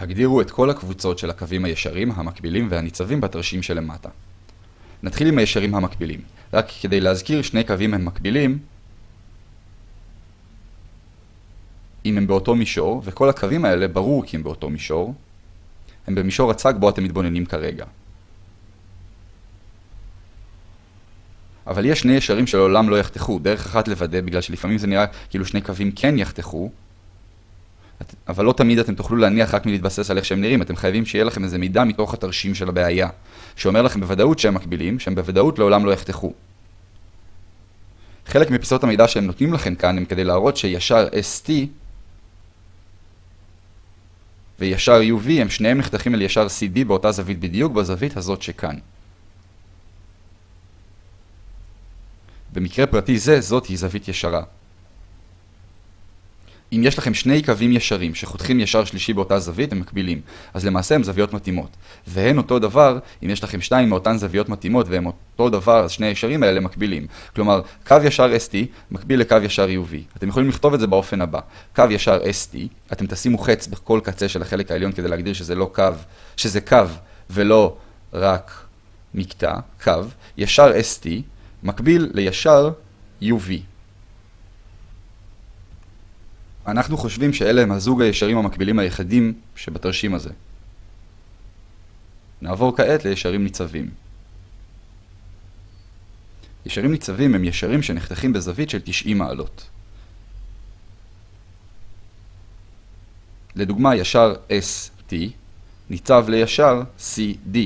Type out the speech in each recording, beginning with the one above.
הגדירו את כל הקבוצות של הקווים הישרים, המקבילים והניצבים בתרשים שלמטה. נתחיל עם הישרים המקבילים. רק כדי להזכיר, שני קווים הם מקבילים אם הם באותו מישור, וכל הקווים האלה ברור כי הם באותו מישור. הם במישור הצג בו אתם מתבוננים כרגע. אבל יש שני ישרים שלעולם לא יחתכו, דרך אחת לוודא, בגלל שלפעמים זה נראה כאילו שני קווים כן יחתכו, אבל לא תמיד אתם תוכלו להניח רק מלהתבסס על איך שהם נראים, אתם חייבים שיהיה לכם איזה מידע מתוך התרשים של הבעיה, שאומר לכם בוודאות שהם מקבילים, שהם בוודאות לעולם לא יחתכו. חלק מפיסות המידע שהם נותנים לכם כאן הם כדי להראות שישר ST וישר UV הם שניהם נחתכים אל ישר CD באותה זווית בדיוק, בזווית הזאת שכאן. במקרה פרטי זה, זאת היא זווית ישרה. אם יש לכם שני קווים ישרים שחותכים ישר שלישי באותה זווית, הם מקבילים. אז למעשה הם זוויות מתאימות. והן אותו דבר, אם יש לכם שתיים מאותן זוויות מתאימות והם אותו דבר, אז שני הישרים האלה מקבילים. כלומר, קו ישר ST מקביל לקו ישר UV. אתם יכולים לכתוב את זה באופן הבא. קו ישר ST, אתם תשימו חץ בכל קצה של החלק העליון כדי להגדיר שזה לא קו, שזה קו ולא רק מקטע, קו. ישר ST מקביל לישר UV. אנחנו חושבים שאלה הם הזוג הישרים המקבילים היחידים שבתרשים הזה. נעבור כעת לישרים ניצבים. ישרים ניצבים הם ישרים שנחתכים בזווית של 90 מעלות. לדוגמה, ישר ST ניצב לישר CD.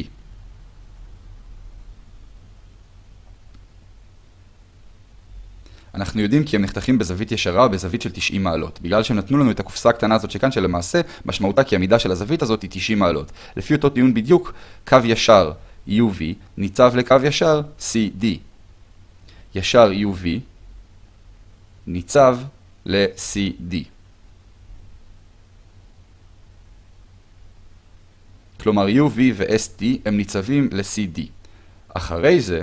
אנחנו יודעים כי הם נחתכים בזווית ישרה בזווית של 90 מעלות, בגלל שהם נתנו לנו את הקופסה הקטנה הזאת שכאן, שלמעשה משמעותה כי המידה של הזווית הזאת היא 90 מעלות. לפי אותו טיעון בדיוק, קו ישר UV ניצב לקו ישר CD. ישר UV ניצב ל-CD. כלומר UV ו-ST הם ניצבים ל-CD. אחרי זה,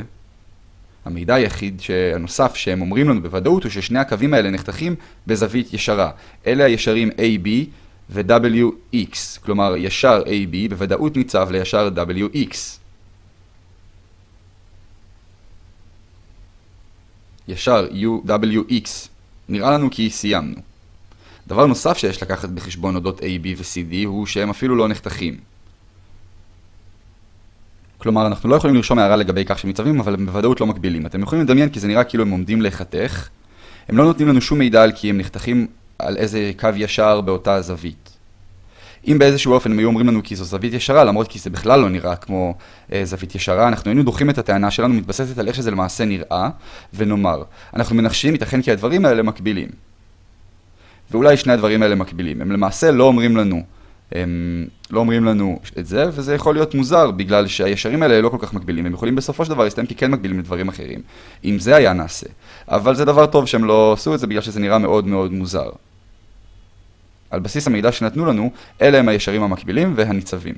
המידע היחיד הנוסף שהם אומרים לנו בוודאות הוא ששני הקווים האלה נחתכים בזווית ישרה. אלה הישרים AB ו-WX, כלומר ישר AB בוודאות ניצב לישר WX. ישר UWX. נראה לנו כי סיימנו. דבר נוסף שיש לקחת בחשבון אודות AB ו-CD הוא שהם אפילו לא נחתכים. כלומר, אנחנו לא יכולים לרשום הערה לגבי כך שהם ניצבים, אבל הם בוודאות לא מקבילים. אתם יכולים לדמיין כי זה נראה כאילו הם עומדים להיחתך. הם לא נותנים לנו שום מידע על כי הם נחתכים על איזה קו ישר באותה זווית. אם באיזשהו אופן הם היו אומרים לנו כי זו זווית ישרה, למרות כי זה בכלל לא נראה כמו אה, זווית ישרה, אנחנו היינו דוחים את הטענה שלנו, מתבססת על איך שזה למעשה נראה, ונאמר, אנחנו מנחשים, ייתכן כי הדברים האלה מקבילים. ואולי שני הדברים האלה מקבילים. הם למעשה לא אומרים לנו הם לא אומרים לנו את זה, וזה יכול להיות מוזר, בגלל שהישרים האלה לא כל כך מקבילים. הם יכולים בסופו של דבר להסתיים כי כן מקבילים לדברים אחרים, אם זה היה נעשה. אבל זה דבר טוב שהם לא עשו את זה, בגלל שזה נראה מאוד מאוד מוזר. על בסיס המידע שנתנו לנו, אלה הם הישרים המקבילים והניצבים.